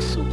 So.